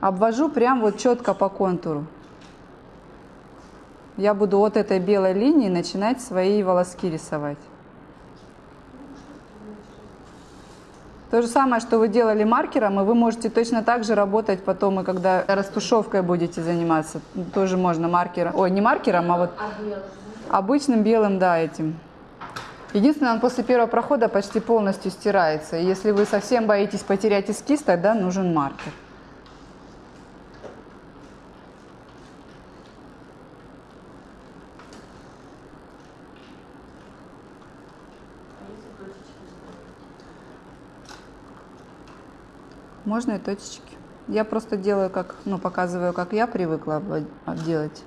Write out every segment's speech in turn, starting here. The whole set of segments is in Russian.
Обвожу прям вот четко по контуру. Я буду от этой белой линии начинать свои волоски рисовать. То же самое, что вы делали маркером, и вы можете точно так же работать потом, и когда растушевкой будете заниматься. Тоже можно маркером. Ой, не маркером, а вот обычным белым, да, этим. Единственное, он после первого прохода почти полностью стирается. Если вы совсем боитесь потерять эскиз, тогда нужен маркер. Можно и точечки. Я просто делаю, как, ну, показываю, как я привыкла делать.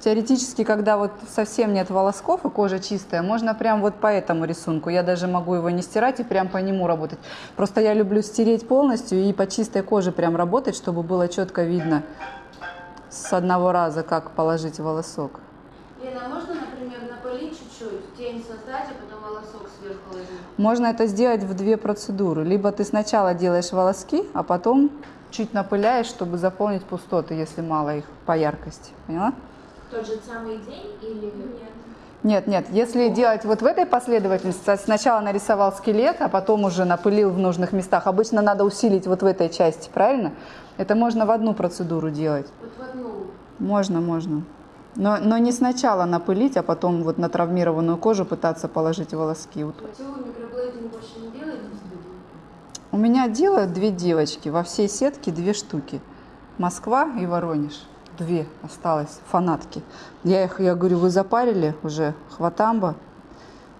Теоретически, когда вот совсем нет волосков и кожа чистая, можно прям вот по этому рисунку. Я даже могу его не стирать и прям по нему работать. Просто я люблю стереть полностью и по чистой коже прям работать, чтобы было четко видно с одного раза, как положить волосок. Лена, можно, например, напылить чуть-чуть, тень создать, а потом? Можно это сделать в две процедуры. Либо ты сначала делаешь волоски, а потом чуть напыляешь, чтобы заполнить пустоты, если мало их по яркости. Поняла? Тот же самый день или нет? Нет, нет, если делать вот в этой последовательности, сначала нарисовал скелет, а потом уже напылил в нужных местах. Обычно надо усилить вот в этой части, правильно? Это можно в одну процедуру делать. Вот в одну. Можно, можно. Но, но не сначала напылить, а потом вот на травмированную кожу пытаться положить волоски. Вот. У меня делают две девочки, во всей сетке две штуки. Москва и Воронеж. Две осталось, фанатки. Я их, я говорю, вы запарили уже, хватамба.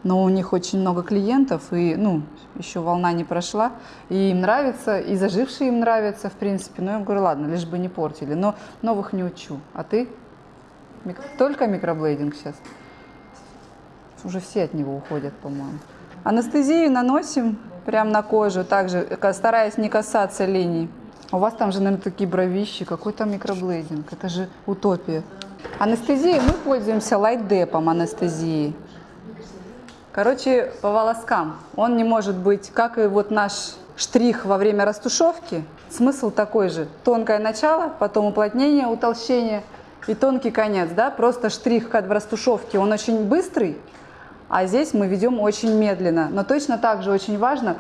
Но у них очень много клиентов, и, ну, еще волна не прошла. И им нравится, и зажившие им нравятся, в принципе. Но я говорю, ладно, лишь бы не портили. Но новых не учу. А ты? Мик- Только микроблейдинг сейчас? Уже все от него уходят, по-моему. Анестезию наносим прямо на кожу, также стараясь не касаться линий. У вас там же, наверное, такие бровищи. Какой там микроблейдинг? Это же утопия. Анестезией мы пользуемся лайтдепом анестезии. Короче, по волоскам. Он не может быть, как и вот наш штрих во время растушевки. Смысл такой же. Тонкое начало, потом уплотнение, утолщение и тонкий конец. Да? Просто штрих как в растушевке, он очень быстрый, а здесь мы ведем очень медленно. Но точно так же очень важно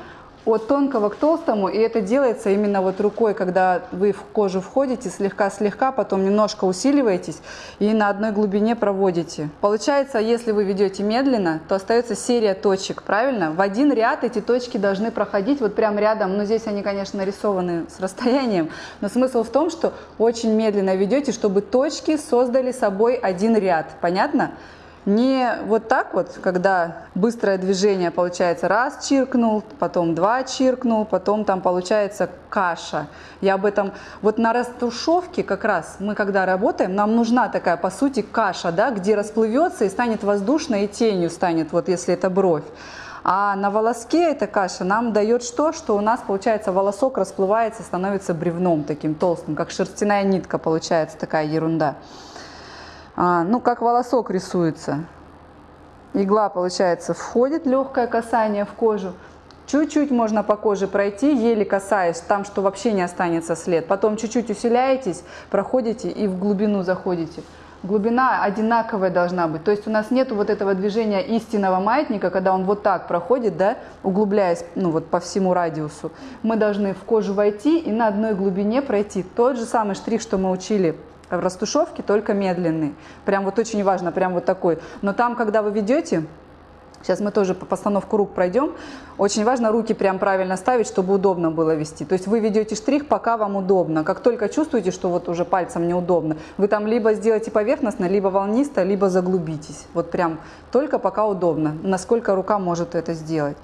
от тонкого к толстому, и это делается именно вот рукой, когда вы в кожу входите слегка-слегка, потом немножко усиливаетесь и на одной глубине проводите. Получается, если вы ведете медленно, то остается серия точек, правильно? В один ряд эти точки должны проходить вот прям рядом, ну здесь они, конечно, нарисованы с расстоянием, но смысл в том, что очень медленно ведете, чтобы точки создали собой один ряд, понятно? Не вот так вот, когда быстрое движение получается раз чиркнул, потом два чиркнул, потом там получается каша. Я об этом, вот на растушевке как раз мы когда работаем, нам нужна такая по сути каша, да, где расплывется и станет воздушной и тенью станет, вот если это бровь. А на волоске эта каша нам дает что? Что у нас получается волосок расплывается, становится бревном таким толстым, как шерстяная нитка получается такая ерунда. А, ну, как волосок рисуется. Игла, получается, входит, легкое касание в кожу. Чуть-чуть можно по коже пройти, еле касаясь, там, что вообще не останется след. Потом чуть-чуть усиляетесь, проходите и в глубину заходите. Глубина одинаковая должна быть. То есть у нас нет вот этого движения истинного маятника, когда он вот так проходит, да, углубляясь ну, вот по всему радиусу. Мы должны в кожу войти и на одной глубине пройти. Тот же самый штрих, что мы учили в растушевке, только медленный. Прям вот очень важно, прям вот такой. Но там, когда вы ведете, сейчас мы тоже по постановку рук пройдем, очень важно руки прям правильно ставить, чтобы удобно было вести. То есть вы ведете штрих, пока вам удобно. Как только чувствуете, что вот уже пальцем неудобно, вы там либо сделаете поверхностно, либо волнисто, либо заглубитесь. Вот прям только пока удобно, насколько рука может это сделать.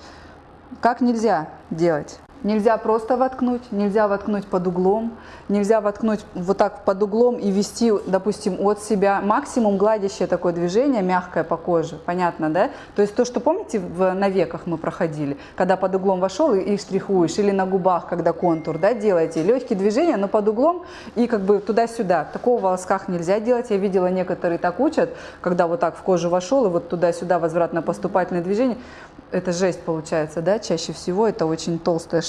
Как нельзя делать? Нельзя просто воткнуть, нельзя воткнуть под углом, нельзя воткнуть вот так под углом и вести, допустим, от себя. Максимум гладящее такое движение, мягкое по коже, понятно, да? То есть то, что помните, в, на веках мы проходили, когда под углом вошел и, и штрихуешь, или на губах, когда контур, да, делаете. Легкие движения, но под углом и как бы туда-сюда. Такого в волосках нельзя делать. Я видела, некоторые так учат, когда вот так в кожу вошел и вот туда-сюда возвратно-поступательное движение это жесть получается, да, чаще всего это очень толстая.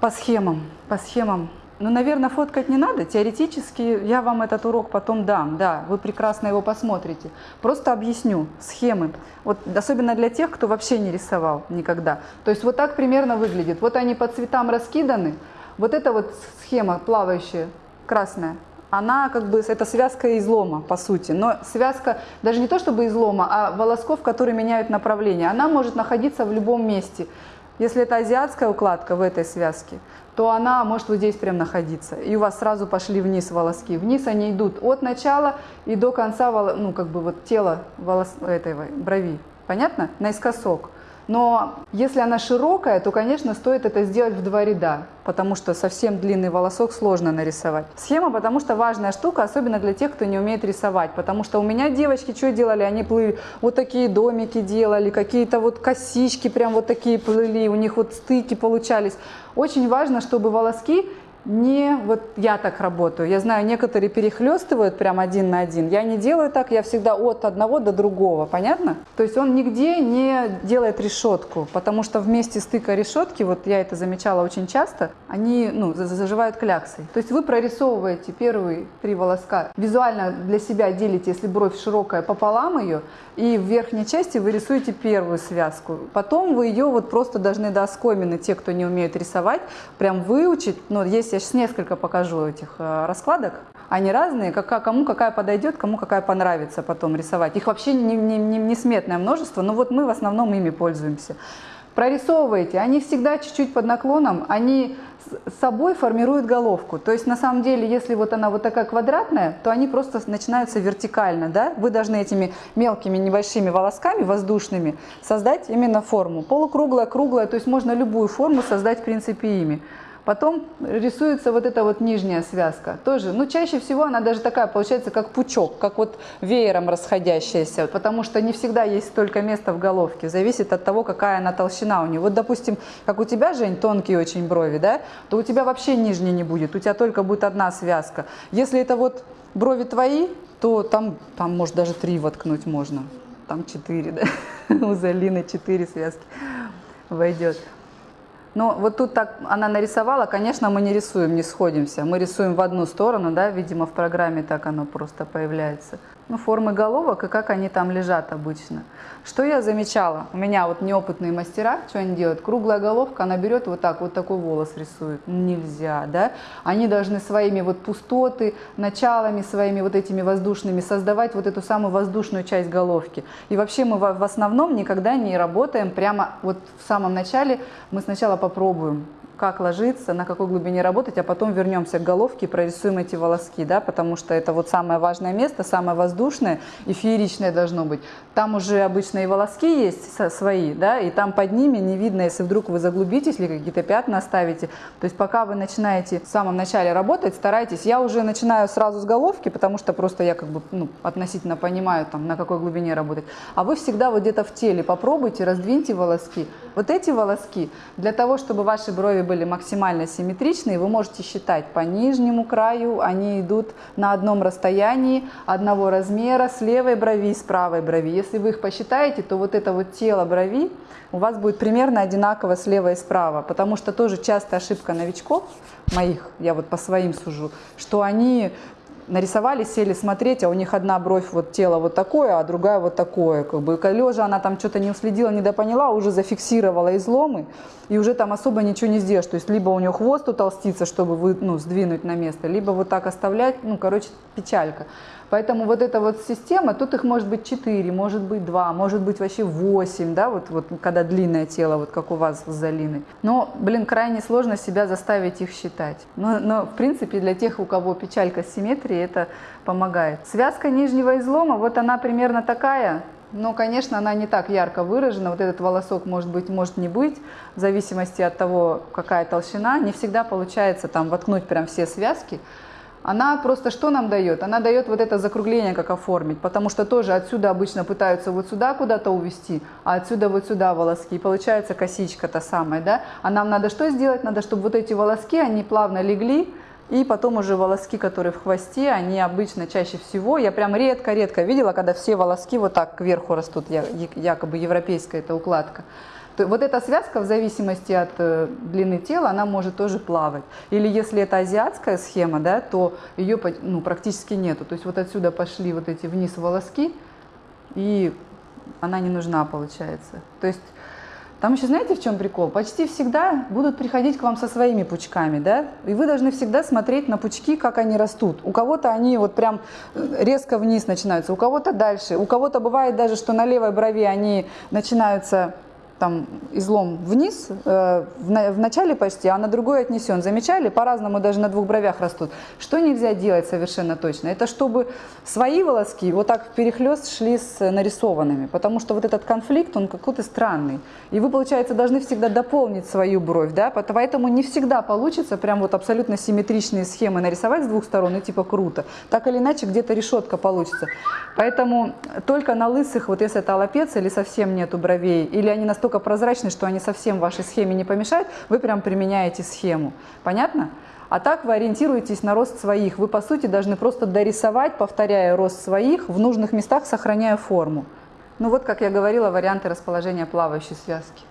По схемам, по схемам. Ну, наверное, фоткать не надо. Теоретически я вам этот урок потом дам, да, вы прекрасно его посмотрите. Просто объясню схемы, вот особенно для тех, кто вообще не рисовал никогда. То есть вот так примерно выглядит. Вот они по цветам раскиданы. Вот эта вот схема плавающая, красная, она как бы, это связка излома, по сути. Но связка даже не то чтобы излома, а волосков, которые меняют направление. Она может находиться в любом месте. Если это азиатская укладка в этой связке, то она может вот здесь прям находиться. И у вас сразу пошли вниз волоски. Вниз они идут от начала и до конца, ну как бы вот тела волос, этой брови. Понятно? Наискосок. Но если она широкая, то, конечно, стоит это сделать в два ряда, потому что совсем длинный волосок сложно нарисовать. Схема, потому что важная штука, особенно для тех, кто не умеет рисовать, потому что у меня девочки что делали? Они плыли, вот такие домики делали, какие-то вот косички прям вот такие плыли, у них вот стыки получались. Очень важно, чтобы волоски не вот я так работаю. Я знаю, некоторые перехлестывают прям один на один. Я не делаю так, я всегда от одного до другого, понятно? То есть он нигде не делает решетку, потому что вместе стыка решетки, вот я это замечала очень часто, они ну, заживают кляксой. То есть вы прорисовываете первые три волоска, визуально для себя делите, если бровь широкая, пополам ее, и в верхней части вы рисуете первую связку. Потом вы ее вот просто должны до оскомины, те, кто не умеет рисовать, прям выучить. Но есть, я сейчас несколько покажу этих э, раскладок. Они разные, кому какая подойдет, кому какая понравится потом рисовать. Их вообще не, не, не, несметное множество, но вот мы в основном ими пользуемся. Прорисовывайте, они всегда чуть-чуть под наклоном, они с собой формируют головку. То есть на самом деле, если вот она вот такая квадратная, то они просто начинаются вертикально. Да? Вы должны этими мелкими небольшими волосками воздушными создать именно форму. Полукруглая, круглая, то есть можно любую форму создать в принципе ими. Потом рисуется вот эта вот нижняя связка. Тоже, ну чаще всего она даже такая получается, как пучок, как вот веером расходящаяся, потому что не всегда есть столько места в головке. Зависит от того, какая она толщина у нее. Вот, допустим, как у тебя, Жень, тонкие очень брови, да, то у тебя вообще нижней не будет, у тебя только будет одна связка. Если это вот брови твои, то там, там может даже три воткнуть можно. Там четыре, да, у Залины четыре связки войдет. Но вот тут так она нарисовала, конечно, мы не рисуем, не сходимся. Мы рисуем в одну сторону, да, видимо, в программе так оно просто появляется ну, формы головок и как они там лежат обычно. Что я замечала? У меня вот неопытные мастера, что они делают? Круглая головка, она берет вот так, вот такой волос рисует. Нельзя, да? Они должны своими вот пустоты, началами своими вот этими воздушными создавать вот эту самую воздушную часть головки. И вообще мы в основном никогда не работаем прямо вот в самом начале. Мы сначала попробуем как ложиться, на какой глубине работать, а потом вернемся к головке и прорисуем эти волоски, да, потому что это вот самое важное место, самое воздушное и фееричное должно быть. Там уже обычно и волоски есть свои, да, и там под ними не видно, если вдруг вы заглубитесь или какие-то пятна оставите. То есть пока вы начинаете в самом начале работать, старайтесь. Я уже начинаю сразу с головки, потому что просто я как бы ну, относительно понимаю, там, на какой глубине работать. А вы всегда вот где-то в теле попробуйте, раздвиньте волоски. Вот эти волоски, для того, чтобы ваши брови были максимально симметричные, вы можете считать по нижнему краю, они идут на одном расстоянии, одного размера, с левой брови и с правой брови. Если вы их посчитаете, то вот это вот тело брови у вас будет примерно одинаково слева и справа, потому что тоже частая ошибка новичков, моих, я вот по своим сужу, что они нарисовали, сели смотреть, а у них одна бровь, вот тело вот такое, а другая вот такое. Как бы лежа она там что-то не уследила, не допоняла, уже зафиксировала изломы, и уже там особо ничего не сделаешь. То есть либо у нее хвост утолстится, чтобы вы, ну, сдвинуть на место, либо вот так оставлять, ну, короче, печалька. Поэтому вот эта вот система, тут их может быть 4, может быть 2, может быть вообще 8, да, вот, вот когда длинное тело, вот как у вас с Залиной. Но, блин, крайне сложно себя заставить их считать. Но, но в принципе для тех, у кого печалька симметрии, это помогает. Связка нижнего излома, вот она примерно такая, Но, конечно, она не так ярко выражена. Вот этот волосок может быть, может не быть, в зависимости от того, какая толщина. Не всегда получается там воткнуть прям все связки. Она просто что нам дает? Она дает вот это закругление, как оформить, потому что тоже отсюда обычно пытаются вот сюда куда-то увести, а отсюда вот сюда волоски, и получается косичка та самая, да? А нам надо что сделать? Надо, чтобы вот эти волоски, они плавно легли, и потом уже волоски, которые в хвосте, они обычно чаще всего, я прям редко-редко видела, когда все волоски вот так кверху растут, якобы европейская эта укладка. То вот эта связка в зависимости от э, длины тела, она может тоже плавать. Или если это азиатская схема, да, то ее ну, практически нету. То есть вот отсюда пошли вот эти вниз волоски, и она не нужна получается. То есть там еще знаете, в чем прикол? Почти всегда будут приходить к вам со своими пучками, да? И вы должны всегда смотреть на пучки, как они растут. У кого-то они вот прям э, резко вниз начинаются, у кого-то дальше. У кого-то бывает даже, что на левой брови они начинаются там излом вниз, э, в, на, в начале почти, а на другой отнесен. Замечали? По-разному даже на двух бровях растут. Что нельзя делать совершенно точно? Это чтобы свои волоски вот так перехлест шли с нарисованными, потому что вот этот конфликт, он какой-то странный. И вы, получается, должны всегда дополнить свою бровь, да, поэтому не всегда получится прям вот абсолютно симметричные схемы нарисовать с двух сторон, и типа круто. Так или иначе, где-то решетка получится. Поэтому только на лысых, вот если это аллопеция или совсем нету бровей, или они настолько настолько прозрачны, что они совсем вашей схеме не помешают, вы прям применяете схему. Понятно? А так вы ориентируетесь на рост своих. Вы, по сути, должны просто дорисовать, повторяя рост своих, в нужных местах сохраняя форму. Ну вот, как я говорила, варианты расположения плавающей связки.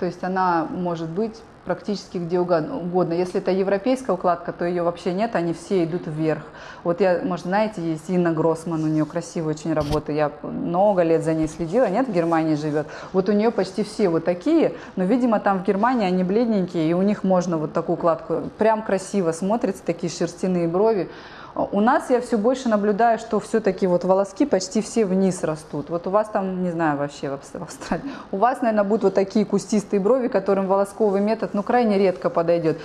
То есть она может быть практически где угодно. Если это европейская укладка, то ее вообще нет, они все идут вверх. Вот я, может, знаете, есть Инна Гроссман, у нее красивая очень работа, я много лет за ней следила, нет, в Германии живет. Вот у нее почти все вот такие, но, видимо, там в Германии они бледненькие, и у них можно вот такую укладку, прям красиво смотрится, такие шерстяные брови. У нас я все больше наблюдаю, что все-таки вот волоски почти все вниз растут. Вот у вас там, не знаю вообще в Австралии, у вас, наверное, будут вот такие кустистые брови, которым волосковый метод, ну, крайне редко подойдет.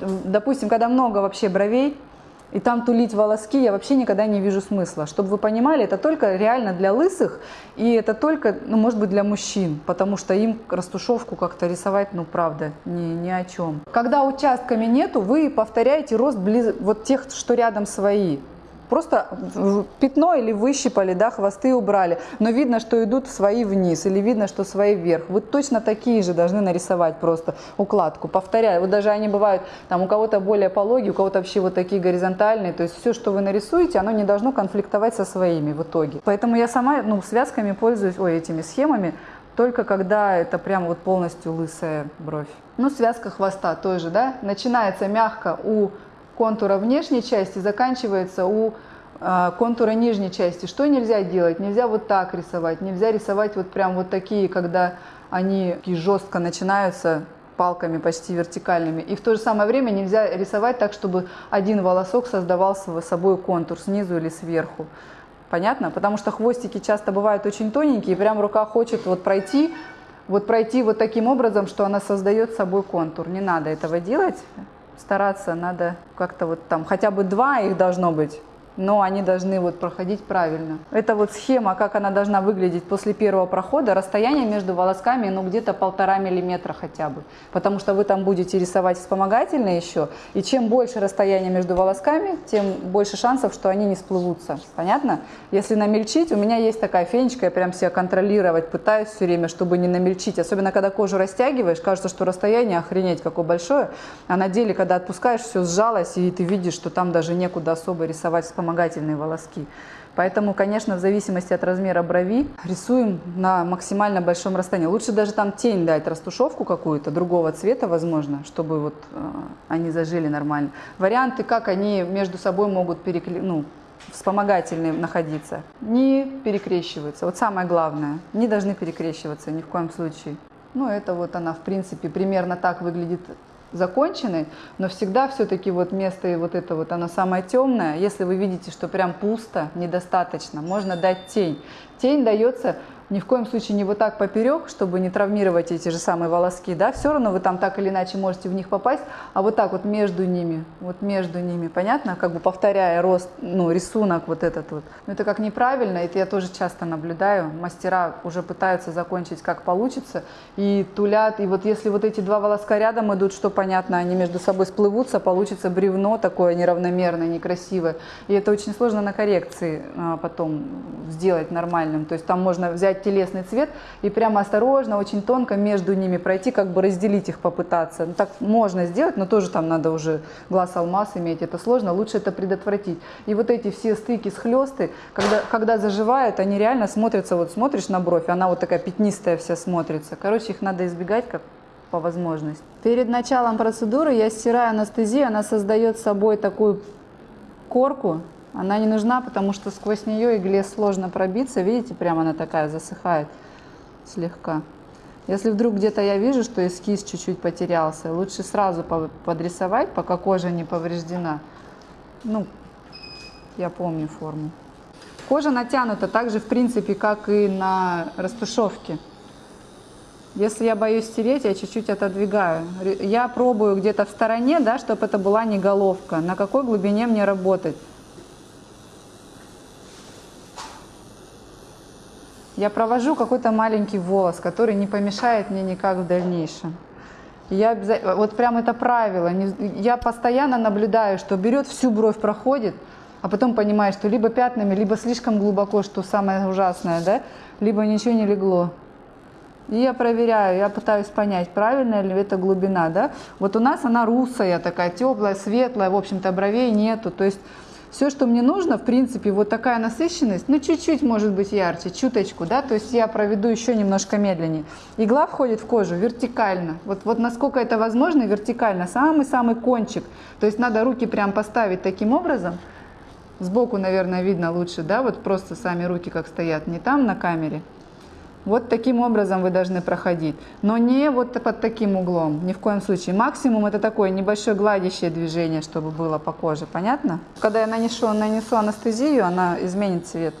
Допустим, когда много вообще бровей, и там тулить волоски я вообще никогда не вижу смысла. Чтобы вы понимали, это только реально для лысых, и это только, ну, может быть, для мужчин, потому что им растушевку как-то рисовать, ну, правда, ни, ни о чем. Когда участками нету, вы повторяете рост близ... вот тех, что рядом свои. Просто пятно или выщипали, да, хвосты убрали, но видно, что идут свои вниз или видно, что свои вверх. Вы точно такие же должны нарисовать просто укладку. Повторяю, вот даже они бывают, там у кого-то более пологие, у кого-то вообще вот такие горизонтальные. То есть все, что вы нарисуете, оно не должно конфликтовать со своими в итоге. Поэтому я сама ну, связками пользуюсь, ой, этими схемами, только когда это прям вот полностью лысая бровь. Ну, связка хвоста тоже, да, начинается мягко у контура внешней части заканчивается у э, контура нижней части. Что нельзя делать? Нельзя вот так рисовать, нельзя рисовать вот прям вот такие, когда они жестко начинаются палками почти вертикальными. И в то же самое время нельзя рисовать так, чтобы один волосок создавал собой контур снизу или сверху. Понятно? Потому что хвостики часто бывают очень тоненькие, и прям рука хочет вот пройти, вот пройти вот таким образом, что она создает собой контур. Не надо этого делать стараться надо как-то вот там, хотя бы два их должно быть, но они должны вот проходить правильно. Это вот схема, как она должна выглядеть после первого прохода. Расстояние между волосками, ну, где-то полтора миллиметра хотя бы. Потому что вы там будете рисовать вспомогательные еще. И чем больше расстояние между волосками, тем больше шансов, что они не сплывутся. Понятно? Если намельчить, у меня есть такая фенечка, я прям себя контролировать пытаюсь все время, чтобы не намельчить. Особенно, когда кожу растягиваешь, кажется, что расстояние охренеть какое большое. А на деле, когда отпускаешь, все сжалось, и ты видишь, что там даже некуда особо рисовать вспомогательные вспомогательные волоски. Поэтому, конечно, в зависимости от размера брови рисуем на максимально большом расстоянии. Лучше даже там тень дать, растушевку какую-то, другого цвета, возможно, чтобы вот э, они зажили нормально. Варианты, как они между собой могут перекли... ну, вспомогательные находиться. Не перекрещиваются. Вот самое главное, не должны перекрещиваться ни в коем случае. Ну, это вот она, в принципе, примерно так выглядит закончены, но всегда все-таки вот место и вот это вот, оно самое темное. Если вы видите, что прям пусто, недостаточно, можно дать тень. Тень дается Ни в коем случае не вот так поперек, чтобы не травмировать эти же самые волоски, да, все равно вы там так или иначе можете в них попасть, а вот так вот между ними, вот между ними, понятно, как бы повторяя рост, ну, рисунок вот этот вот. Но это как неправильно, это я тоже часто наблюдаю, мастера уже пытаются закончить как получится, и тулят, и вот если вот эти два волоска рядом идут, что понятно, они между собой сплывутся, получится бревно такое неравномерное, некрасивое, и это очень сложно на коррекции а, потом сделать нормальным, то есть там можно взять телесный цвет и прямо осторожно, очень тонко между ними пройти, как бы разделить их попытаться. Ну, так можно сделать, но тоже там надо уже глаз алмаз иметь, это сложно, лучше это предотвратить. И вот эти все стыки, схлесты, когда, когда заживают, они реально смотрятся, вот смотришь на бровь, она вот такая пятнистая вся смотрится. Короче, их надо избегать как по возможности. Перед началом процедуры я стираю анестезию, она создает собой такую корку, она не нужна, потому что сквозь нее игле сложно пробиться. Видите, прямо она такая засыхает слегка. Если вдруг где-то я вижу, что эскиз чуть-чуть потерялся, лучше сразу подрисовать, пока кожа не повреждена. Ну, я помню форму. Кожа натянута так же, в принципе, как и на растушевке. Если я боюсь стереть, я чуть-чуть отодвигаю. Я пробую где-то в стороне, да, чтобы это была не головка. На какой глубине мне работать? Я провожу какой-то маленький волос, который не помешает мне никак в дальнейшем. Я вот прям это правило. Я постоянно наблюдаю, что берет всю бровь, проходит, а потом понимает, что либо пятнами, либо слишком глубоко, что самое ужасное, да, либо ничего не легло. И я проверяю, я пытаюсь понять, правильная ли это глубина, да. Вот у нас она русая такая, теплая, светлая, в общем-то бровей нету, то есть все, что мне нужно, в принципе, вот такая насыщенность, ну, чуть-чуть может быть ярче, чуточку, да, то есть я проведу еще немножко медленнее. Игла входит в кожу вертикально, вот, вот насколько это возможно, вертикально, самый-самый кончик. То есть надо руки прям поставить таким образом, сбоку, наверное, видно лучше, да, вот просто сами руки как стоят, не там на камере, вот таким образом вы должны проходить, но не вот под таким углом, ни в коем случае. Максимум это такое небольшое гладящее движение, чтобы было по коже, понятно? Когда я нанесу, нанесу анестезию, она изменит цвет.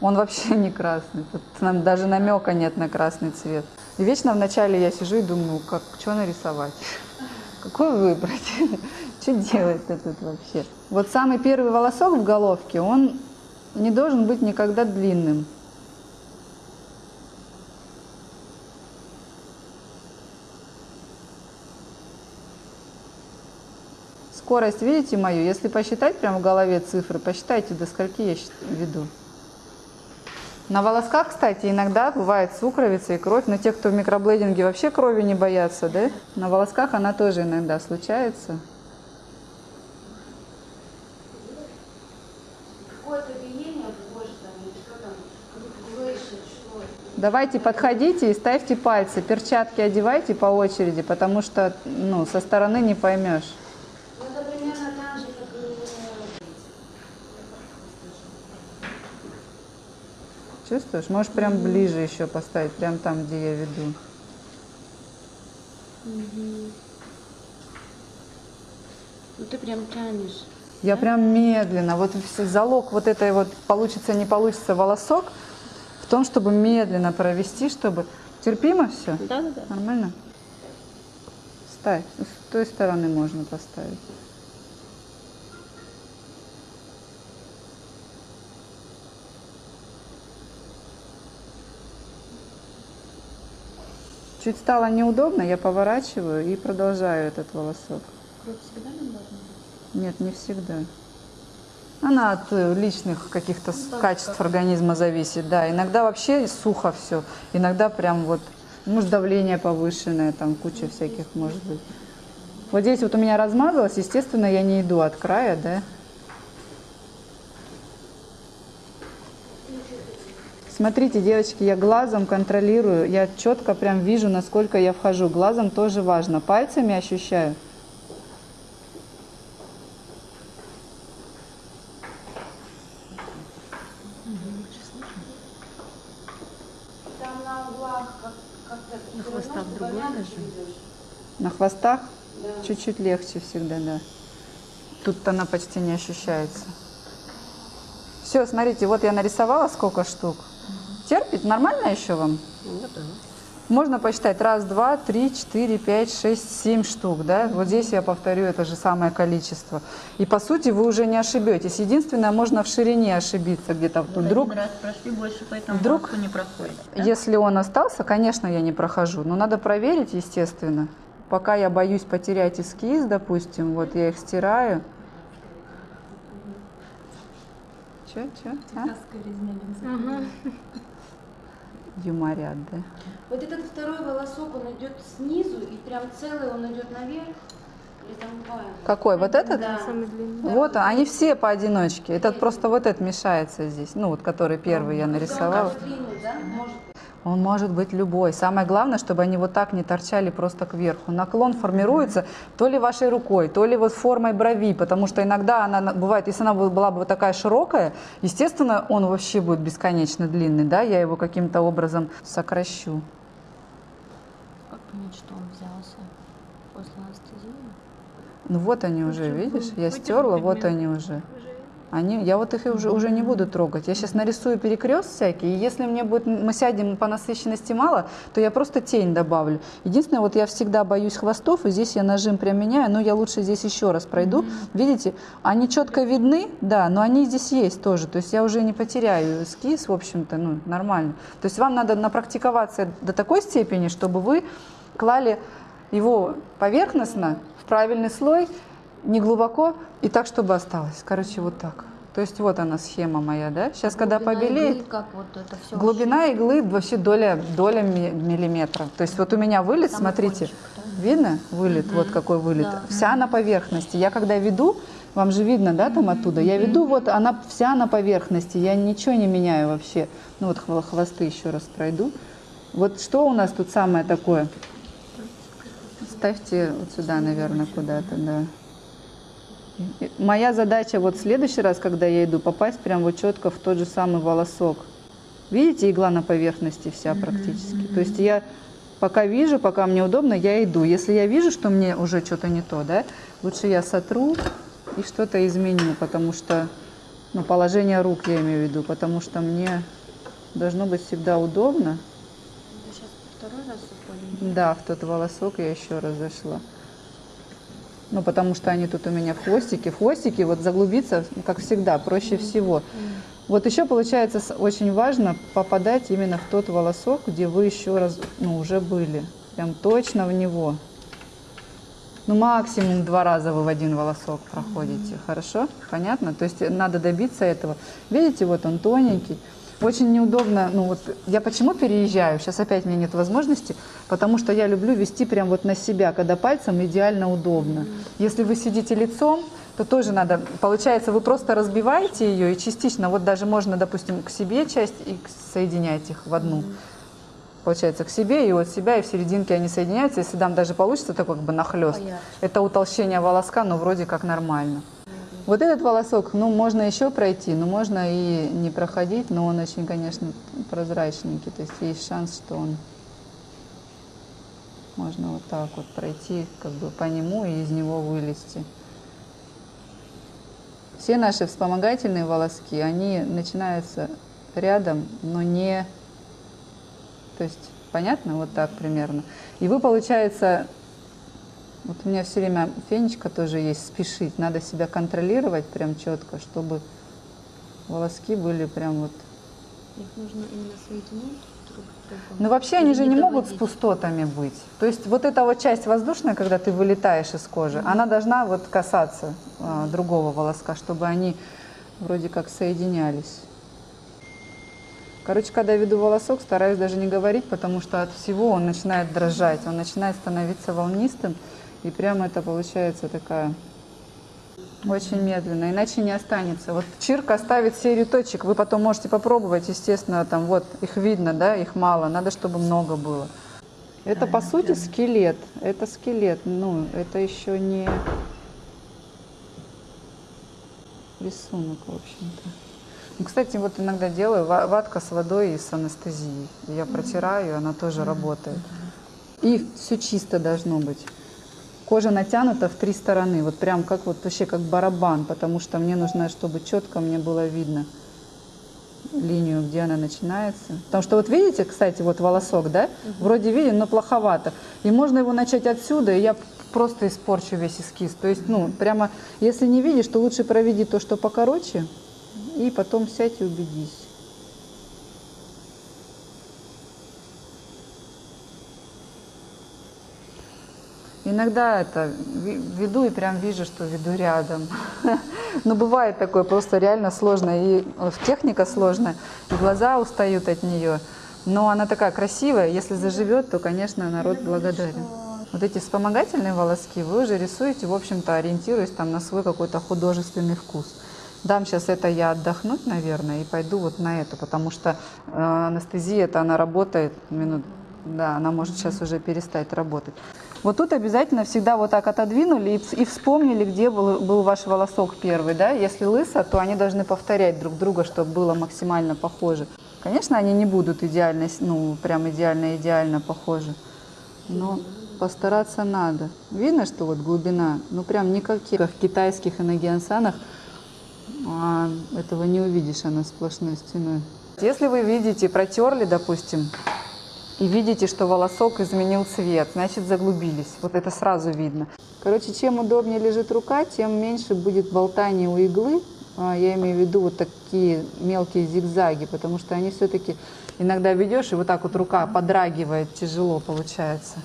Он вообще не красный, тут даже намека нет на красный цвет. И вечно вначале я сижу и думаю, как, что нарисовать, какой выбрать, что делать-то тут вообще. Вот самый первый волосок в головке, он не должен быть никогда длинным. Скорость, видите мою? Если посчитать прямо в голове цифры, посчитайте, до скольки я веду. На волосках, кстати, иногда бывает сукровица и кровь, но те, кто в микроблейдинге вообще крови не боятся, да? На волосках она тоже иногда случается. Давайте подходите и ставьте пальцы, перчатки одевайте по очереди, потому что ну, со стороны не поймешь. Чувствуешь? Можешь прям ближе еще поставить, прям там, где я веду. Угу. Ну ты прям тянешь. Я да? прям медленно. Вот залог вот этой вот получится, не получится волосок в том, чтобы медленно провести, чтобы... Терпимо все? Да, да, да. Нормально? Ставь. С той стороны можно поставить. Чуть стало неудобно, я поворачиваю и продолжаю этот волосок. Кровь всегда нам должна Нет, не всегда. Она от э, личных каких-то ну, качеств организма зависит, да. Иногда вообще сухо все, иногда прям вот, может, давление повышенное, там куча всяких может быть. Вот здесь вот у меня размазалось, естественно, я не иду от края, да. Смотрите, девочки, я глазом контролирую, я четко прям вижу, насколько я вхожу. Глазом тоже важно. Пальцами ощущаю. на хвостах другой На хвостах чуть-чуть да. легче всегда, да. Тут она почти не ощущается. Все, смотрите, вот я нарисовала сколько штук. Терпит? Нормально еще вам? Ну да. Можно посчитать раз, два, три, четыре, пять, шесть, семь штук, да? Вот здесь я повторю это же самое количество. И по сути вы уже не ошибетесь. Единственное, можно в ширине ошибиться где-то. Вы Вдруг, один раз прошли, больше по этому вдруг- не проходит. да? если он остался, конечно, я не прохожу. Но надо проверить, естественно. Пока я боюсь потерять эскиз, допустим, вот я их стираю. Че, че? А? Юморят, да? Вот этот второй волосок, он идет снизу и прям целый он идет наверх. Какой? Вот этот? Да. Вот, они все поодиночке. Этот просто вот этот мешается здесь. Ну, вот который первый я Он нарисовала. сдвинуть, да? Может быть. Он может быть любой. Самое главное, чтобы они вот так не торчали просто кверху. Наклон формируется то ли вашей рукой, то ли вот формой брови, потому что иногда она на- бывает, если она бы- была бы такая широкая, естественно, он вообще будет бесконечно длинный, да, я его каким-то образом сокращу. Как понять, что он взялся после анестезии? Ну вот они уже, видишь, я стерла, вот они уже. Они, я вот их уже, уже не буду трогать. Я сейчас нарисую перекрест всякий, и если мне будет, мы сядем по насыщенности мало, то я просто тень добавлю. Единственное, вот я всегда боюсь хвостов, и здесь я нажим прям меняю, но я лучше здесь еще раз пройду. Видите, они четко видны, да, но они здесь есть тоже. То есть я уже не потеряю эскиз, в общем-то, ну, нормально. То есть вам надо напрактиковаться до такой степени, чтобы вы клали его поверхностно в правильный слой, не глубоко и так, чтобы осталось. Короче, вот так. То есть вот она схема моя, да? Сейчас, когда Глубина побелеет, иглы, как вот это все. глубина иглы вообще доля, доля ми- миллиметра. То есть вот у меня вылет, Самый смотрите, кончик, да. видно вылет, вот какой вылет. Да. Вся на поверхности. Я когда веду, вам же видно, да, там оттуда, я веду, вот она вся на поверхности, я ничего не меняю вообще. Ну вот хво- хвосты еще раз пройду. Вот что у нас тут самое такое? Ставьте вот сюда, наверное, куда-то, да. Моя задача вот в следующий раз, когда я иду, попасть прям вот четко в тот же самый волосок. Видите, игла на поверхности вся практически. То есть я пока вижу, пока мне удобно, я иду. Если я вижу, что мне уже что-то не то, да, лучше я сотру и что-то изменю, потому что, ну, положение рук я имею в виду, потому что мне должно быть всегда удобно. Сейчас второй раз уходим? Да, в тот волосок я еще раз зашла. Ну, потому что они тут у меня в хвостике. В хвостике вот заглубиться, ну, как всегда, проще всего. Вот еще получается очень важно попадать именно в тот волосок, где вы еще раз, ну, уже были. Прям точно в него. Ну, максимум два раза вы в один волосок проходите. Хорошо? Понятно? То есть надо добиться этого. Видите, вот он тоненький. Очень неудобно, ну вот я почему переезжаю, сейчас опять у меня нет возможности, потому что я люблю вести прям вот на себя, когда пальцем идеально удобно. Если вы сидите лицом, то тоже надо, получается, вы просто разбиваете ее и частично, вот даже можно, допустим, к себе часть и соединять их в одну. Получается, к себе и от себя, и в серединке они соединяются. Если там даже получится, то как бы нахлест. Это утолщение волоска, но вроде как нормально. Вот этот волосок, ну, можно еще пройти, но можно и не проходить, но он очень, конечно, прозрачненький. То есть есть шанс, что он можно вот так вот пройти, как бы по нему и из него вылезти. Все наши вспомогательные волоски, они начинаются рядом, но не... То есть, понятно? Вот так примерно. И вы, получается, вот у меня все время фенечка тоже есть, спешить. Надо себя контролировать прям четко, чтобы волоски были прям вот... Их нужно именно соединить другом. Ну вообще они же не могут с пустотами быть. То есть вот эта вот часть воздушная, когда ты вылетаешь из кожи, она должна вот касаться а, другого волоска, чтобы они вроде как соединялись. Короче, когда я веду волосок, стараюсь даже не говорить, потому что от всего он начинает дрожать, он начинает становиться волнистым, и прямо это получается такая очень медленно, иначе не останется. Вот Чирк оставит серию точек, вы потом можете попробовать, естественно, там вот их видно, да, их мало, надо, чтобы много было. Это по сути скелет, это скелет, ну, это еще не рисунок, в общем-то. Ну, кстати, вот иногда делаю ва- ватка с водой и с анестезией. Я протираю, она тоже работает. И все чисто должно быть. Кожа натянута в три стороны, вот прям как вот вообще как барабан, потому что мне нужно, чтобы четко мне было видно. линию, где она начинается. Потому что вот видите, кстати, вот волосок, да? Вроде виден, но плоховато. И можно его начать отсюда, и я просто испорчу весь эскиз. То есть, ну, прямо, если не видишь, то лучше проведи то, что покороче, и потом сядь и убедись. Иногда это веду и прям вижу, что веду рядом. Но бывает такое, просто реально сложно. И техника сложная, и глаза устают от нее. Но она такая красивая, если заживет, то, конечно, народ благодарен. Вот эти вспомогательные волоски вы уже рисуете, в общем-то, ориентируясь там на свой какой-то художественный вкус. Дам сейчас это я отдохнуть, наверное, и пойду вот на это, потому что э, анестезия это она работает минут, да, она может сейчас уже перестать работать. Вот тут обязательно всегда вот так отодвинули и, и вспомнили, где был, был ваш волосок первый, да. Если лысо, то они должны повторять друг друга, чтобы было максимально похоже. Конечно, они не будут идеально, ну, прям идеально-идеально похожи, но постараться надо. Видно, что вот глубина, ну прям никаких, как китайских иногиансанах, а, этого не увидишь, она сплошной стеной. Если вы видите, протерли, допустим, и видите, что волосок изменил цвет, значит заглубились. Вот это сразу видно. Короче, чем удобнее лежит рука, тем меньше будет болтания у иглы. А, Я имею в виду вот такие мелкие зигзаги, потому что они все-таки иногда ведешь, и вот так вот рука подрагивает, тяжело получается.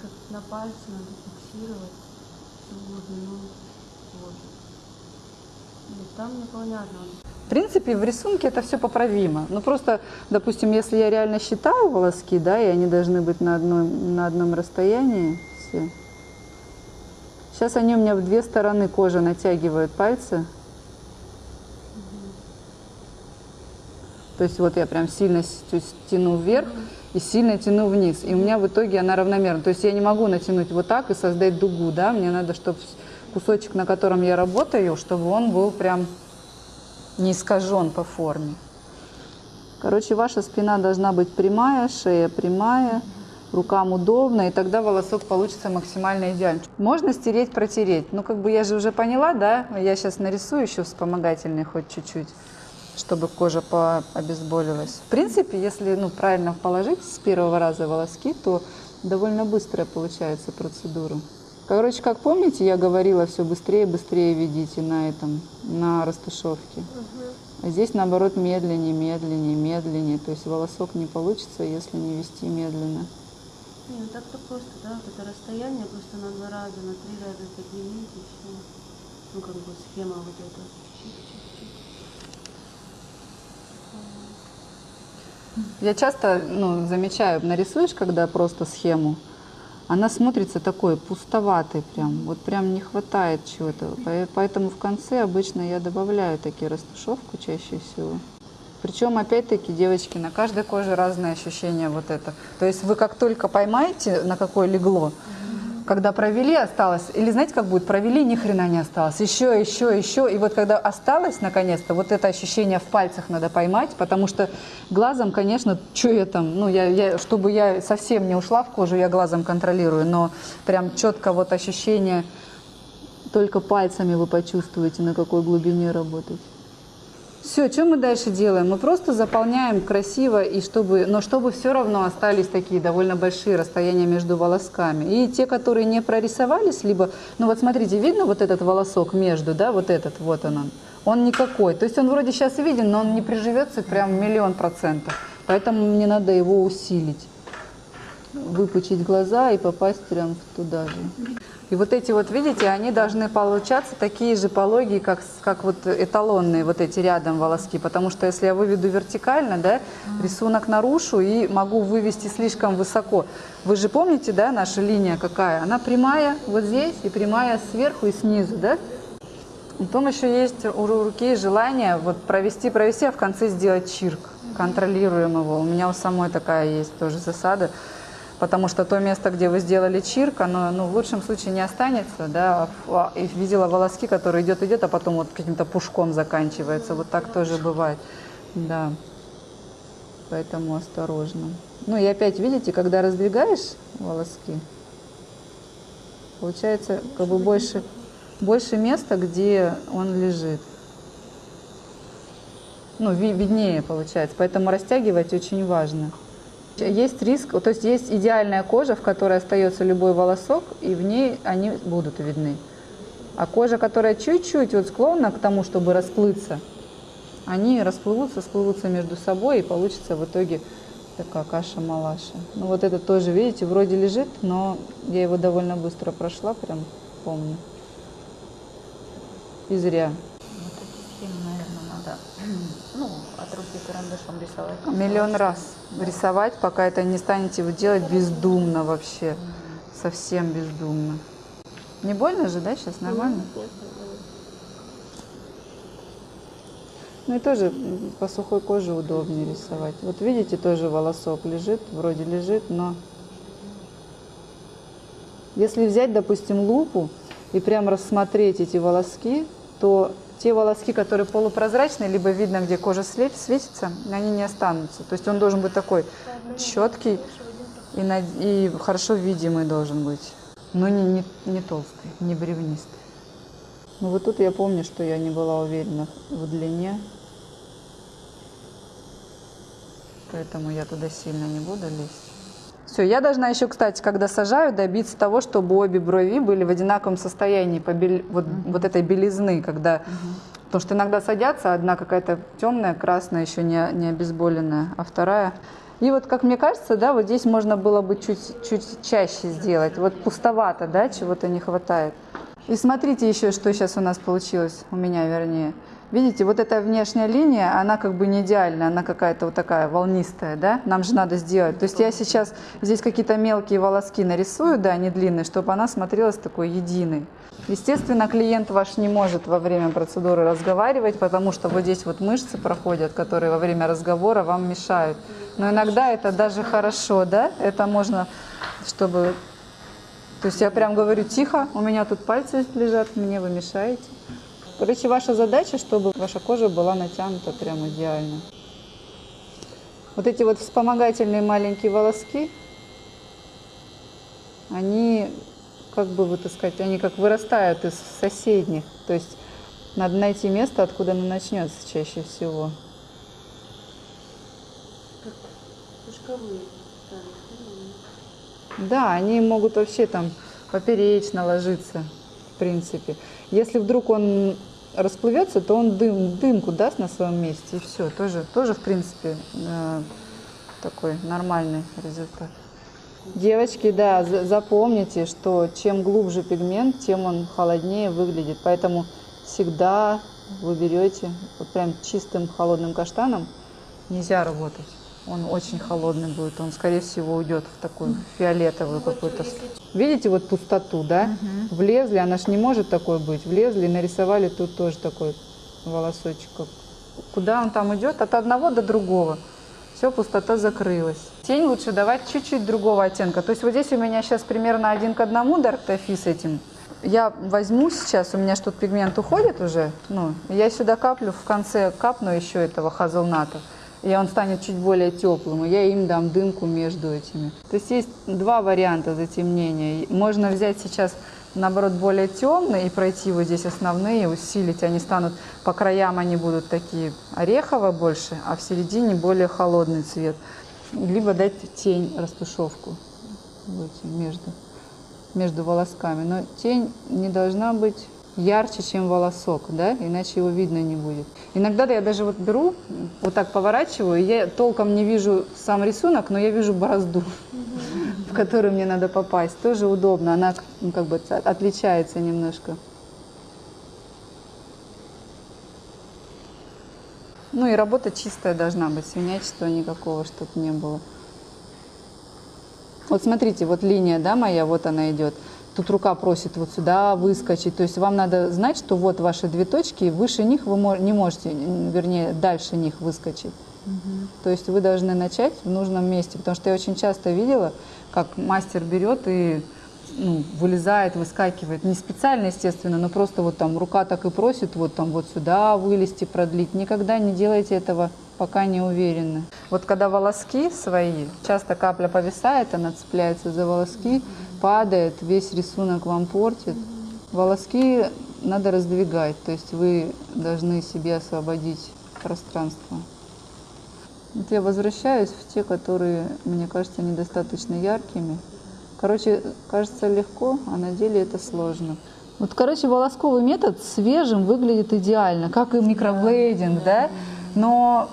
Как на пальце надо фиксировать всю глубину кожи. Нет, там непонятно. В принципе, в рисунке это все поправимо. Ну просто, допустим, если я реально считаю волоски, да, и они должны быть на одном, на одном расстоянии все. Сейчас они у меня в две стороны кожи натягивают пальцы. То есть вот я прям сильно тяну вверх и сильно тяну вниз. И у меня в итоге она равномерна. То есть я не могу натянуть вот так и создать дугу, да. Мне надо, чтобы кусочек, на котором я работаю, чтобы он был прям не искажен по форме. Короче, ваша спина должна быть прямая, шея прямая, рукам удобно, и тогда волосок получится максимально идеально. Можно стереть, протереть. Ну, как бы я же уже поняла, да? Я сейчас нарисую еще вспомогательный хоть чуть-чуть, чтобы кожа пообезболилась. В принципе, если ну, правильно положить с первого раза волоски, то довольно быстрая получается процедура. Короче, как помните, я говорила, все быстрее, быстрее ведите на этом, на растушевке. А здесь, наоборот, медленнее, медленнее, медленнее. То есть волосок не получится, если не вести медленно. Не, ну так-то просто, да, вот это расстояние просто на два раза, на три раза и все. Ну, как бы схема вот эта. Чик-чик-чик. Я часто ну, замечаю, нарисуешь, когда просто схему, она смотрится такой пустоватой прям, вот прям не хватает чего-то. По- Поэтому в конце обычно я добавляю такие растушевку чаще всего. Причем, опять-таки, девочки, на каждой коже разные ощущения вот это. То есть вы как только поймаете, на какое легло, когда провели, осталось, или знаете, как будет, провели, ни хрена не осталось, еще, еще, еще, и вот когда осталось, наконец-то, вот это ощущение в пальцах надо поймать, потому что глазом, конечно, что я там, ну, я, я, чтобы я совсем не ушла в кожу, я глазом контролирую, но прям четко вот ощущение, только пальцами вы почувствуете, на какой глубине работать. Все, что мы дальше делаем? Мы просто заполняем красиво, и чтобы, но чтобы все равно остались такие довольно большие расстояния между волосками. И те, которые не прорисовались, либо, ну вот смотрите, видно вот этот волосок между, да, вот этот, вот он, он, он никакой. То есть он вроде сейчас виден, но он не приживется прям миллион процентов. Поэтому мне надо его усилить, выпучить глаза и попасть прям туда же. И вот эти вот, видите, они должны получаться такие же пологие, как, как вот эталонные вот эти рядом волоски. Потому что если я выведу вертикально, да, рисунок нарушу и могу вывести слишком высоко. Вы же помните, да, наша линия какая? Она прямая вот здесь и прямая сверху и снизу, да? Потом еще есть у ру- руки желание вот провести, провести, а в конце сделать чирк. Контролируем его. У меня у самой такая есть тоже засада. Потому что то место, где вы сделали чирк, оно ну, в лучшем случае не останется. Да? а- И видела волоски, которые идет, идет, а потом вот каким-то пушком заканчивается. Вот так тоже бывает. Да. Поэтому осторожно. Ну и опять, видите, когда раздвигаешь волоски, получается как бы больше больше места, где он лежит. Ну, ви- виднее получается, поэтому растягивать очень важно. Есть риск, то есть есть идеальная кожа, в которой остается любой волосок, и в ней они будут видны. А кожа, которая чуть-чуть вот склонна к тому, чтобы расплыться, они расплывутся, сплывутся между собой, и получится в итоге такая каша-малаша. Ну вот это тоже, видите, вроде лежит, но я его довольно быстро прошла, прям помню. И зря. Вот эти схемы, наверное, надо ну, от руки карандашом рисовать. Миллион раз рисовать, пока это не станете вы делать бездумно вообще. Совсем бездумно. Не больно же, да, сейчас нормально? Ну и тоже по сухой коже удобнее рисовать. Вот видите, тоже волосок лежит, вроде лежит, но если взять, допустим, лупу и прям рассмотреть эти волоски, то те волоски, которые полупрозрачные, либо видно, где кожа светится, они не останутся. То есть он должен быть такой четкий и хорошо видимый должен быть. Но не, не, не толстый, не бревнистый. Ну вот тут я помню, что я не была уверена в длине. Поэтому я туда сильно не буду лезть. Все, я должна еще, кстати, когда сажаю, добиться того, чтобы обе брови были в одинаковом состоянии по бел- вот, вот этой белизны, когда... Потому что иногда садятся, одна какая-то темная, красная, еще не, не обезболенная, а вторая... И вот, как мне кажется, да, вот здесь можно было бы чуть, чуть чаще сделать. Вот пустовато, да, чего-то не хватает. И смотрите еще, что сейчас у нас получилось, у меня вернее. Видите, вот эта внешняя линия, она как бы не идеальная, она какая-то вот такая волнистая, да? Нам же надо сделать. То есть я сейчас здесь какие-то мелкие волоски нарисую, да, не длинные, чтобы она смотрелась такой единой. Естественно, клиент ваш не может во время процедуры разговаривать, потому что вот здесь вот мышцы проходят, которые во время разговора вам мешают. Но иногда это даже хорошо, да? Это можно, чтобы то есть я прям говорю, тихо, у меня тут пальцы лежат, мне вы мешаете. Короче, ваша задача, чтобы ваша кожа была натянута прям идеально. Вот эти вот вспомогательные маленькие волоски, они, как бы сказать, они как вырастают из соседних. То есть надо найти место, откуда она начнется чаще всего. Да, они могут вообще там поперечно ложиться, в принципе. Если вдруг он расплывется, то он дым, дымку даст на своем месте, и все. Тоже, тоже в принципе, э, такой нормальный результат. Девочки, да, за- запомните, что чем глубже пигмент, тем он холоднее выглядит. Поэтому всегда вы берете вот прям чистым холодным каштаном нельзя работать. Он очень холодный будет, он, скорее всего, уйдет в такую фиолетовую какую-то. с- Видите вот пустоту, да? Влезли, она ж не может такой быть. Влезли, нарисовали тут тоже такой волосочек. Куда он там идет? От одного до другого. Все, пустота закрылась. Тень лучше давать чуть-чуть другого оттенка. То есть вот здесь у меня сейчас примерно один к одному Dark Toffee с этим. Я возьму сейчас, у меня что тут пигмент уходит уже, ну, я сюда каплю, в конце капну еще этого хазелната, и он станет чуть более теплым, и я им дам дымку между этими. То есть есть два варианта затемнения. Можно взять сейчас, наоборот, более темные и пройти вот здесь основные, усилить, они станут, по краям они будут такие орехово больше, а в середине более холодный цвет. Либо дать тень, растушевку вот между между волосками. Но тень не должна быть ярче, чем волосок, да, иначе его видно не будет. Иногда я даже вот беру, вот так поворачиваю, я толком не вижу сам рисунок, но я вижу борозду, в которую мне надо попасть. Тоже удобно, она ну, как бы от- отличается немножко. Ну и работа чистая должна быть, свинячества никакого, чтобы не было. Вот смотрите, вот линия, да, моя, вот она идет. Тут рука просит вот сюда выскочить. То есть вам надо знать, что вот ваши две точки, и выше них вы не можете, вернее, дальше них выскочить. То есть вы должны начать в нужном месте. Потому что я очень часто видела, как мастер берет и ну, вылезает, выскакивает. Не специально, естественно, но просто вот там рука так и просит вот там вот сюда вылезти, продлить. Никогда не делайте этого, пока не уверены. Вот когда волоски свои, часто капля повисает, она цепляется за волоски, падает, весь рисунок вам портит. Волоски надо раздвигать, то есть вы должны себе освободить пространство. Вот я возвращаюсь в те, которые, мне кажется, недостаточно яркими. Короче, кажется легко, а на деле это сложно. Вот, короче, волосковый метод свежим выглядит идеально, как и микроблейдинг, да? Но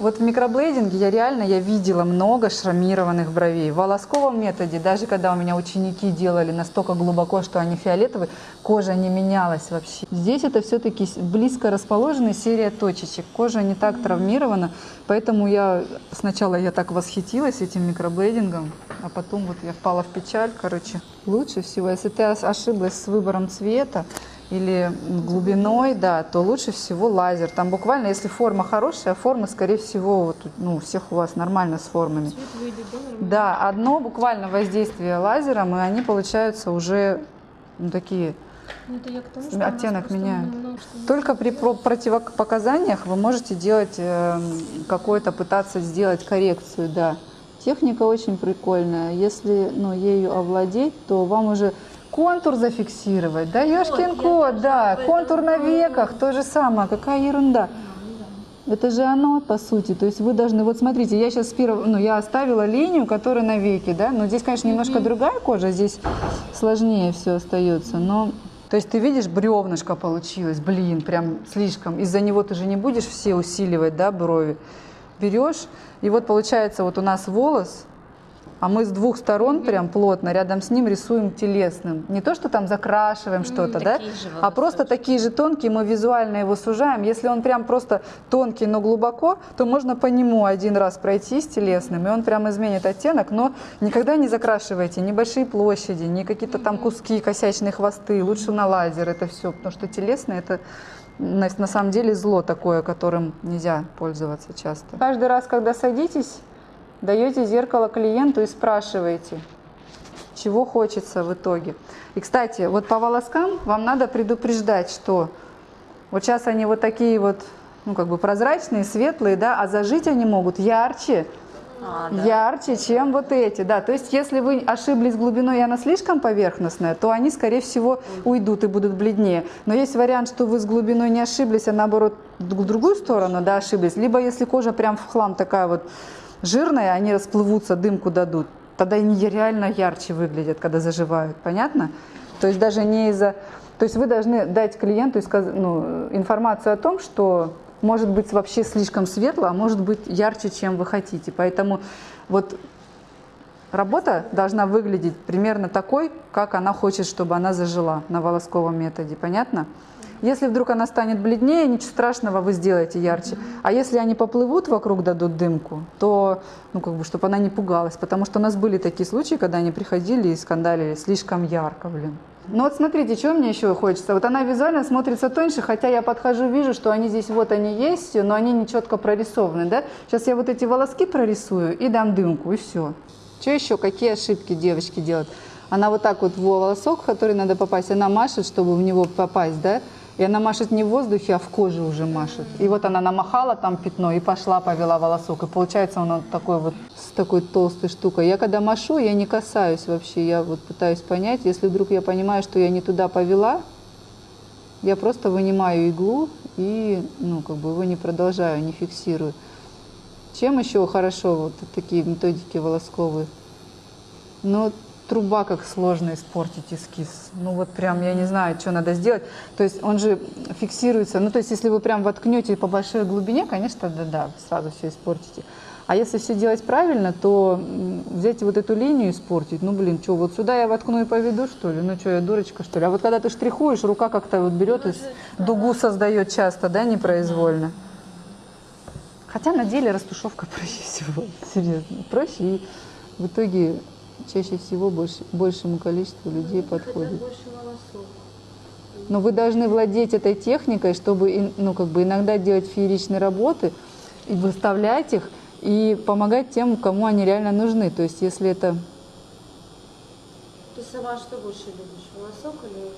вот в микроблейдинге я реально я видела много шрамированных бровей. В волосковом методе, даже когда у меня ученики делали настолько глубоко, что они фиолетовые, кожа не менялась вообще. Здесь это все-таки близко расположенная серия точечек. Кожа не так травмирована, поэтому я сначала я так восхитилась этим микроблейдингом, а потом вот я впала в печаль, короче. Лучше всего, если ты ошиблась с выбором цвета, или глубиной, да, то лучше всего лазер. Там буквально, если форма хорошая, форма, скорее всего, вот, ну, у всех у вас нормально с формами. Выйдет, да, нормально? Да, одно буквально воздействие лазером, и они получаются уже ну, такие. Ну, тому, что Оттенок меняют. Только при про- противопоказаниях вы можете делать э, какое-то, пытаться сделать коррекцию, да. Техника очень прикольная. Если ну, ею овладеть, то вам уже контур зафиксировать. Да, ёшкин кот, да. Контур на веках, то же самое. Какая ерунда. Это же оно, по сути. То есть вы должны, вот смотрите, я сейчас первого, ну, я оставила линию, которая на веке, да, но здесь, конечно, немножко другая кожа, здесь сложнее все остается, но... То есть ты видишь, бревнышко получилось, блин, прям слишком. Из-за него ты же не будешь все усиливать, да, брови. Берешь, и вот получается вот у нас волос, а мы с двух сторон прям плотно рядом с ним рисуем телесным. Не то, что там закрашиваем что-то, да, а просто такие же тонкие, мы визуально его сужаем. Если он прям просто тонкий, но глубоко, то можно по нему один раз пройтись телесным, и он прям изменит оттенок, но никогда не закрашивайте ни большие площади, ни какие-то там куски, косячные хвосты, лучше на лазер это все, потому что телесный это на, на самом деле зло такое, которым нельзя пользоваться часто. Каждый раз, когда садитесь, даете зеркало клиенту и спрашиваете, чего хочется в итоге. И, кстати, вот по волоскам вам надо предупреждать, что вот сейчас они вот такие вот, ну, как бы прозрачные, светлые, да, а зажить они могут ярче, ярче, чем вот эти, да. То есть, если вы ошиблись глубиной, и она слишком поверхностная, то они, скорее всего, уйдут и будут бледнее. Но есть вариант, что вы с глубиной не ошиблись, а наоборот, в другую сторону, да, ошиблись. Либо если кожа прям в хлам такая вот жирная, они расплывутся, дымку дадут. Тогда они реально ярче выглядят, когда заживают. Понятно? То есть даже не из-за... То есть вы должны дать клиенту ну, информацию о том, что может быть вообще слишком светло, а может быть ярче, чем вы хотите. Поэтому вот работа должна выглядеть примерно такой, как она хочет, чтобы она зажила на волосковом методе. Понятно? Если вдруг она станет бледнее, ничего страшного, вы сделаете ярче. А если они поплывут вокруг, дадут дымку, то, ну, как бы, чтобы она не пугалась. Потому что у нас были такие случаи, когда они приходили и скандалили слишком ярко, блин. Ну вот смотрите, что мне еще хочется. Вот она визуально смотрится тоньше, хотя я подхожу, вижу, что они здесь вот они есть, но они не четко прорисованы, да? Сейчас я вот эти волоски прорисую и дам дымку, и все. Что еще? Какие ошибки девочки делают? Она вот так вот в волосок, в который надо попасть, она машет, чтобы в него попасть, да? И она машет не в воздухе, а в коже уже машет. И вот она намахала там пятно и пошла, повела волосок. И получается он такой вот с такой толстой штукой. Я когда машу, я не касаюсь вообще. Я вот пытаюсь понять, если вдруг я понимаю, что я не туда повела, я просто вынимаю иглу и, ну, как бы его не продолжаю, не фиксирую. Чем еще хорошо вот такие методики волосковые? Ну, труба как сложно испортить эскиз. Ну вот прям я не знаю, что надо сделать. То есть он же фиксируется. Ну то есть если вы прям воткнете по большой глубине, конечно, да-да, сразу все испортите. А если все делать правильно, то взять вот эту линию испортить, ну блин, что, вот сюда я воткну и поведу, что ли? Ну что, я дурочка, что ли? А вот когда ты штрихуешь, рука как-то вот берет и дугу создает часто, да, непроизвольно. Хотя на деле растушевка проще всего, серьезно. Проще и в итоге чаще всего больше, большему количеству людей подходит. Но вы должны владеть этой техникой, чтобы ну, как бы иногда делать фееричные работы и выставлять их, и помогать тем, кому они реально нужны. То есть если это... Ты сама что больше любишь, волосок или...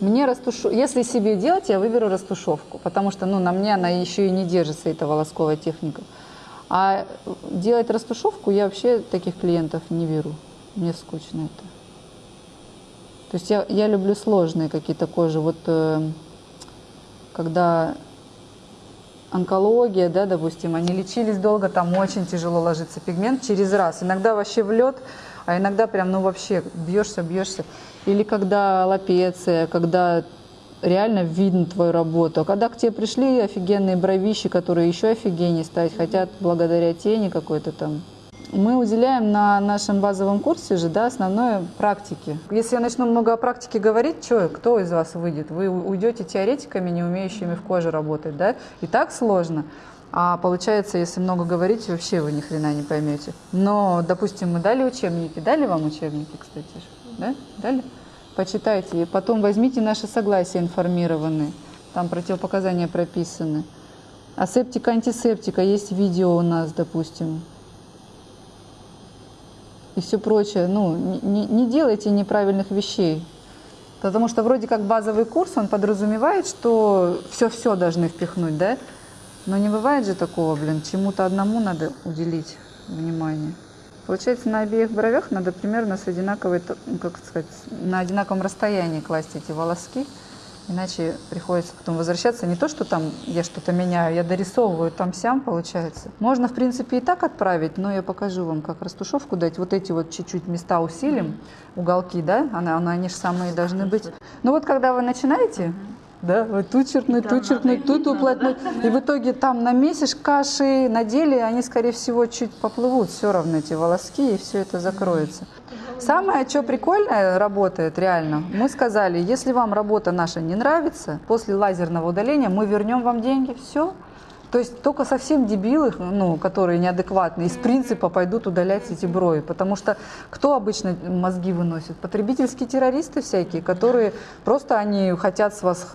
Мне растушу... Если себе делать, я выберу растушевку, потому что ну, на мне она еще и не держится, эта волосковая техника. А делать растушевку я вообще таких клиентов не беру. Мне скучно это. То есть я, я люблю сложные какие-то кожи. Вот э, когда онкология, да, допустим, они лечились долго, там очень тяжело ложится пигмент через раз. Иногда вообще в лед, а иногда прям, ну вообще бьешься, бьешься. Или когда лапеция, когда реально видно твою работу. А когда к тебе пришли офигенные бровищи, которые еще офигеннее стать хотят благодаря тени какой-то там. Мы уделяем на нашем базовом курсе же, да, основное практике. Если я начну много о практике говорить, что, кто из вас выйдет? Вы уйдете теоретиками, не умеющими в коже работать, да? И так сложно. А получается, если много говорить, вообще вы ни хрена не поймете. Но, допустим, мы дали учебники. Дали вам учебники, кстати? Да? Дали? Почитайте. И потом возьмите наши согласия информированные. Там противопоказания прописаны. Асептика, антисептика. Есть видео у нас, допустим и все прочее. Ну, не, не делайте неправильных вещей. Потому что вроде как базовый курс, он подразумевает, что все-все должны впихнуть, да? Но не бывает же такого, блин, чему-то одному надо уделить внимание. Получается, на обеих бровях надо примерно с одинаковой, ну, как сказать, на одинаковом расстоянии класть эти волоски. Иначе приходится потом возвращаться. Не то, что там я что-то меняю, я дорисовываю там-сям, получается. Можно, в принципе, и так отправить, но я покажу вам, как растушевку дать. Вот эти вот чуть-чуть места усилим, уголки, да, она, она, они же самые должны быть. Ну вот, когда вы начинаете, да, вот тут черкнуть, тут черкнуть, тут уплотнуть. И в итоге там на месяц каши на деле они, скорее всего, чуть поплывут все равно эти волоски, и все это закроется. Самое, что прикольное работает реально, мы сказали, если вам работа наша не нравится, после лазерного удаления мы вернем вам деньги, все. То есть только совсем дебилы, ну, которые неадекватные, из принципа пойдут удалять эти брови. Потому что кто обычно мозги выносит? Потребительские террористы всякие, которые просто они хотят с вас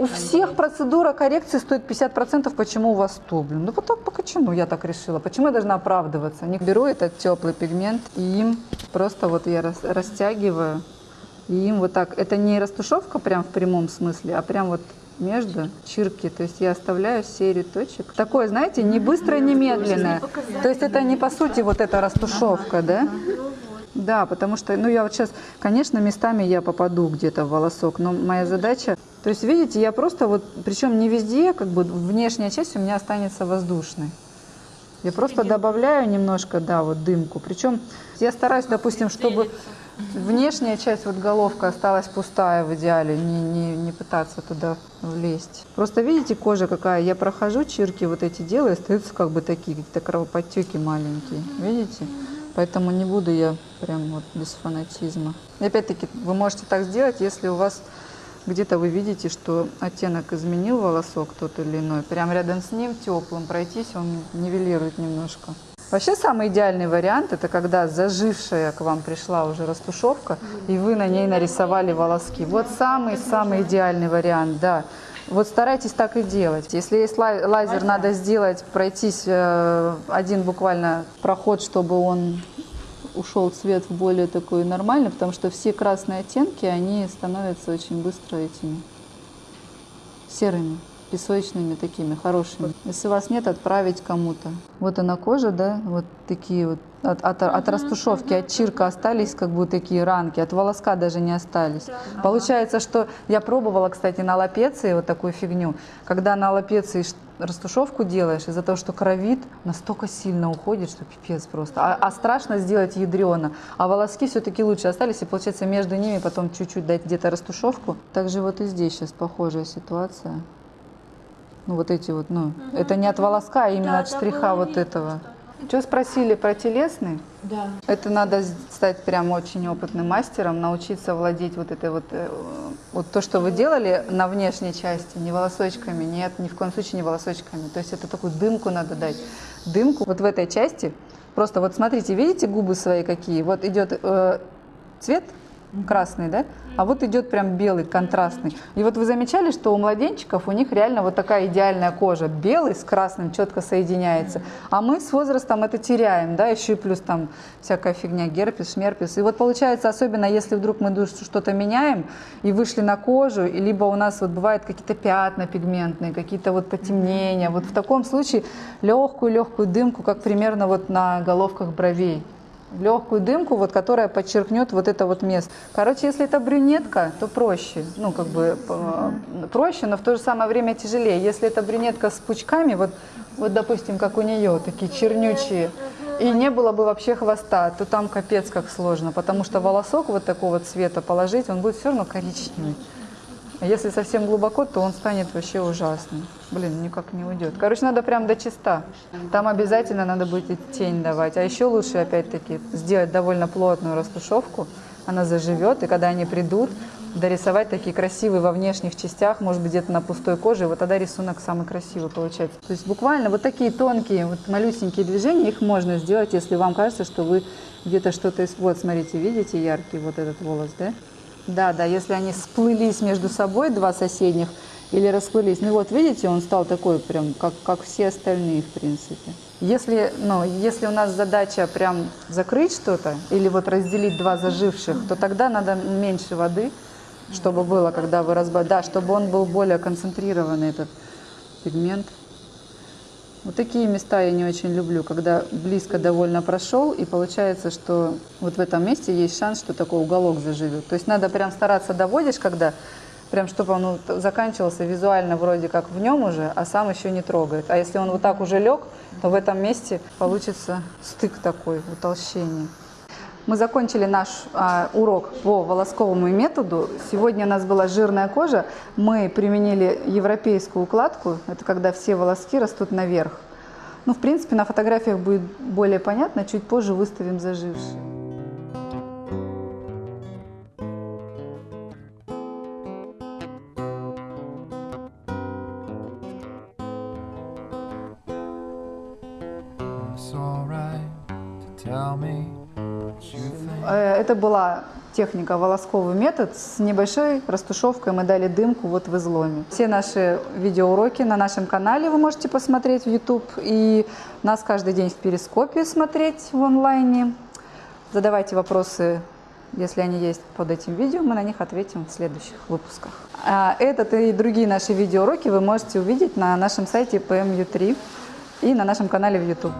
у всех процедура коррекции стоит 50%, почему у вас 100? Блин, ну так почему я так решила? Почему я должна оправдываться? Не беру этот теплый пигмент и им просто вот я рас, растягиваю. И им вот так, это не растушевка прям в прямом смысле, а прям вот между чирки. То есть я оставляю серию точек. Такое, знаете, не быстрое, не медленное. То есть это не по сути вот эта растушевка, да? Да, потому что, ну я вот сейчас, конечно, местами я попаду где-то в волосок, но моя задача, то есть видите, я просто вот, причем не везде, как бы внешняя часть у меня останется воздушной. Я просто добавляю немножко, да, вот дымку. Причем я стараюсь, допустим, чтобы внешняя часть, вот головка осталась пустая в идеале, не, не, не пытаться туда влезть. Просто видите, кожа какая, я прохожу, чирки вот эти делаю, остаются как бы такие, какие-то кровоподтеки маленькие, видите? Поэтому не буду я прям вот без фанатизма. И опять-таки, вы можете так сделать, если у вас где-то вы видите, что оттенок изменил волосок тот или иной. Прям рядом с ним теплым пройтись, он нивелирует немножко. Вообще самый идеальный вариант это когда зажившая к вам пришла уже растушевка и вы на ней нарисовали волоски. Вот самый-самый идеальный вариант, да. Вот старайтесь так и делать. Если есть лазер, надо сделать, пройтись э, один буквально проход, чтобы он ушел цвет в более такой нормальный, потому что все красные оттенки, они становятся очень быстро этими серыми, песочными такими, хорошими. Если у вас нет, отправить кому-то. Вот она кожа, да, вот такие вот от, от, от растушевки, от чирка остались как бы такие ранки, от волоска даже не остались. Получается, что я пробовала, кстати, на лапеции вот такую фигню, когда на лапеции растушевку делаешь, из-за того, что кровит, настолько сильно уходит, что пипец просто. А, а страшно сделать ядрено. А волоски все-таки лучше остались, и получается между ними потом чуть-чуть дать где-то растушевку. Также вот и здесь сейчас похожая ситуация. Ну вот эти вот, ну, угу. это не от волоска, а именно да, от штриха вот этого. Просто. Что спросили про телесный? Да. Это надо стать прям очень опытным мастером, научиться владеть вот этой вот, э, вот то, что вы делали на внешней части, не волосочками, нет, ни в коем случае не волосочками. То есть это такую дымку надо дать. Дымку вот в этой части. Просто вот смотрите, видите губы свои какие? Вот идет э, цвет красный, да? А вот идет прям белый, контрастный. И вот вы замечали, что у младенчиков у них реально вот такая идеальная кожа. Белый с красным четко соединяется. А мы с возрастом это теряем, да, еще и плюс там всякая фигня, герпес, шмерпес. И вот получается, особенно если вдруг мы что-то меняем и вышли на кожу, и либо у нас вот бывают какие-то пятна пигментные, какие-то вот потемнения. Вот в таком случае легкую-легкую дымку, как примерно вот на головках бровей легкую дымку, вот, которая подчеркнет вот это вот место. Короче, если это брюнетка, то проще, ну как бы э, проще, но в то же самое время тяжелее. Если это брюнетка с пучками, вот, вот допустим, как у нее, такие чернючие, и не было бы вообще хвоста, то там капец как сложно, потому что волосок вот такого цвета положить, он будет все равно коричневый. А если совсем глубоко, то он станет вообще ужасным. Блин, никак не уйдет. Короче, надо прям до чиста. Там обязательно надо будет тень давать. А еще лучше, опять-таки, сделать довольно плотную растушевку. Она заживет, и когда они придут, дорисовать такие красивые во внешних частях, может быть, где-то на пустой коже, вот тогда рисунок самый красивый получается. То есть буквально вот такие тонкие, вот малюсенькие движения, их можно сделать, если вам кажется, что вы где-то что-то... Вот, смотрите, видите яркий вот этот волос, да? Да, да, если они сплылись между собой, два соседних, или расплылись. Ну вот, видите, он стал такой прям, как, как все остальные, в принципе. Если, ну, если у нас задача прям закрыть что-то, или вот разделить два заживших, то тогда надо меньше воды, чтобы было, когда вы разбавляете. Да, чтобы он был более концентрированный, этот пигмент. Вот такие места я не очень люблю, когда близко довольно прошел, и получается, что вот в этом месте есть шанс, что такой уголок заживет. То есть надо прям стараться доводишь, когда прям чтобы он заканчивался визуально вроде как в нем уже, а сам еще не трогает. А если он вот так уже лег, то в этом месте получится стык такой, утолщение. Мы закончили наш а, урок по волосковому методу. Сегодня у нас была жирная кожа. Мы применили европейскую укладку. Это когда все волоски растут наверх. Ну, в принципе, на фотографиях будет более понятно. Чуть позже выставим зажившие. Это была техника волосковый метод. С небольшой растушевкой мы дали дымку вот в изломе. Все наши видеоуроки на нашем канале вы можете посмотреть в YouTube. И нас каждый день в перископе смотреть в онлайне. Задавайте вопросы, если они есть под этим видео, мы на них ответим в следующих выпусках. А Этот и другие наши видеоуроки вы можете увидеть на нашем сайте PMU3 и на нашем канале в YouTube.